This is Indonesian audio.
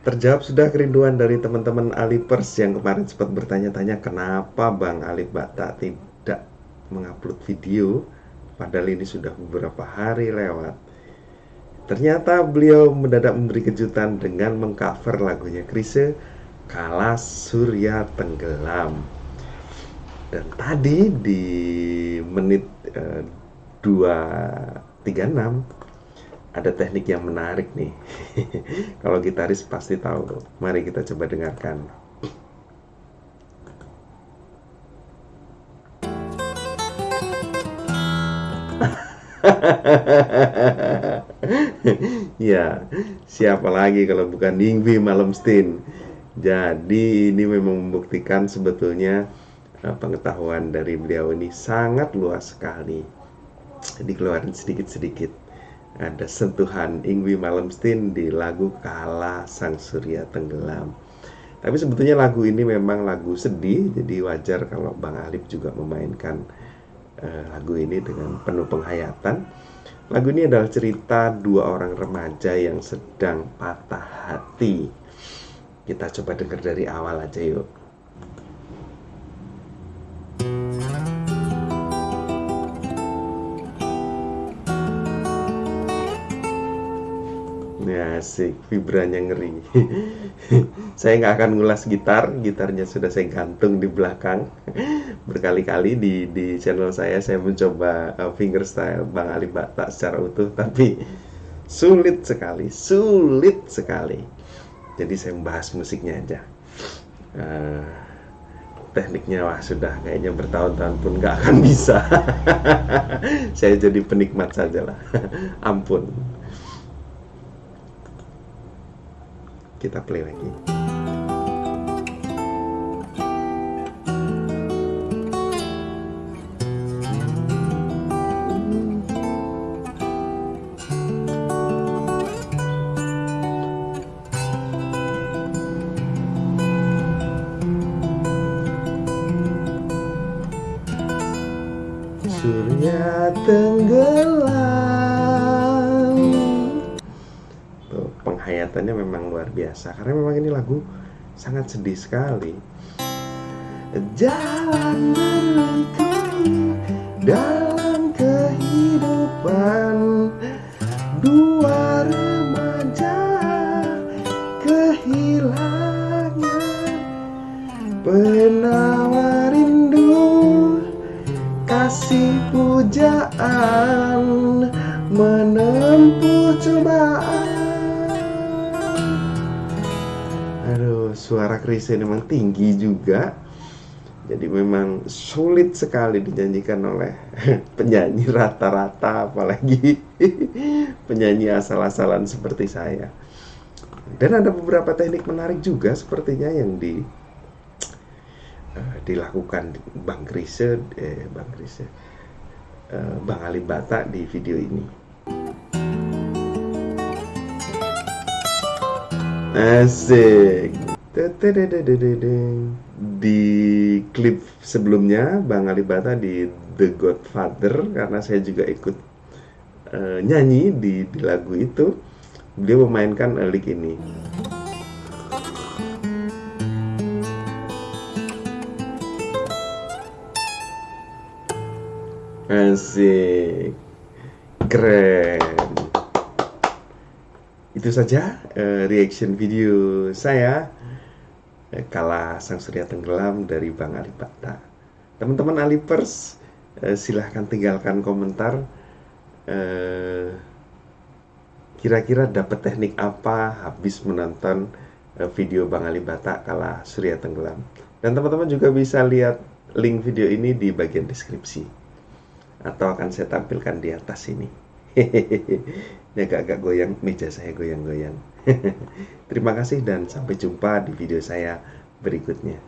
Terjawab sudah kerinduan dari teman-teman Alipers yang kemarin sempat bertanya-tanya kenapa Bang Alip Bata tidak mengupload video padahal ini sudah beberapa hari lewat. Ternyata beliau mendadak memberi kejutan dengan mengcover lagunya Krise Kala Surya Tenggelam. Dan tadi di menit uh, 236 ada teknik yang menarik nih. Kalau gitaris pasti tahu. Mari kita coba dengarkan. ya, siapa lagi kalau bukan Yingwi Malmsteen. Jadi ini memang membuktikan sebetulnya eh, pengetahuan dari beliau ini sangat luas sekali. Dikeluarin sedikit-sedikit ada sentuhan Ingwi Malmsteen di lagu Kala Sang Surya Tenggelam. Tapi sebetulnya lagu ini memang lagu sedih, jadi wajar kalau Bang Alip juga memainkan uh, lagu ini dengan penuh penghayatan. Lagu ini adalah cerita dua orang remaja yang sedang patah hati. Kita coba dengar dari awal aja yuk. Ya asik, vibranya ngeri. saya nggak akan ngulas gitar, gitarnya sudah saya gantung di belakang. Berkali-kali di di channel saya saya mencoba uh, fingerstyle Bang Ali Bata secara utuh, tapi sulit sekali, sulit sekali. Jadi saya membahas musiknya aja. Uh, tekniknya wah sudah kayaknya bertahun-tahun pun nggak akan bisa. saya jadi penikmat saja lah. Ampun. Kita play lagi. Surya tenggelam penghayatannya memang luar biasa. Karena memang ini lagu sangat sedih sekali. Jalan berliku dalam kehidupan. Dua remaja kehilangan penawar rindu. Kasih pujaan menempuh cobaan suara Chrisye memang tinggi juga. Jadi memang sulit sekali dinyanyikan oleh penyanyi rata-rata apalagi penyanyi asal-asalan seperti saya. Dan ada beberapa teknik menarik juga sepertinya yang di uh, dilakukan Bang Krise eh Bang Krise uh, Bang Ali Bata di video ini Asik. Di klip sebelumnya Bang Alibata di The Godfather karena saya juga ikut uh, nyanyi di, di lagu itu beliau memainkan lick ini. Asik. Keren itu saja uh, reaction video saya eh, kala sang surya tenggelam dari Bang Ali Bata. Teman-teman Alipers eh, silahkan tinggalkan komentar eh, kira-kira dapat teknik apa habis menonton eh, video Bang Ali Bata kala surya tenggelam. Dan teman-teman juga bisa lihat link video ini di bagian deskripsi atau akan saya tampilkan di atas ini. Ini agak-agak goyang, meja saya goyang-goyang. Terima kasih dan sampai jumpa di video saya berikutnya.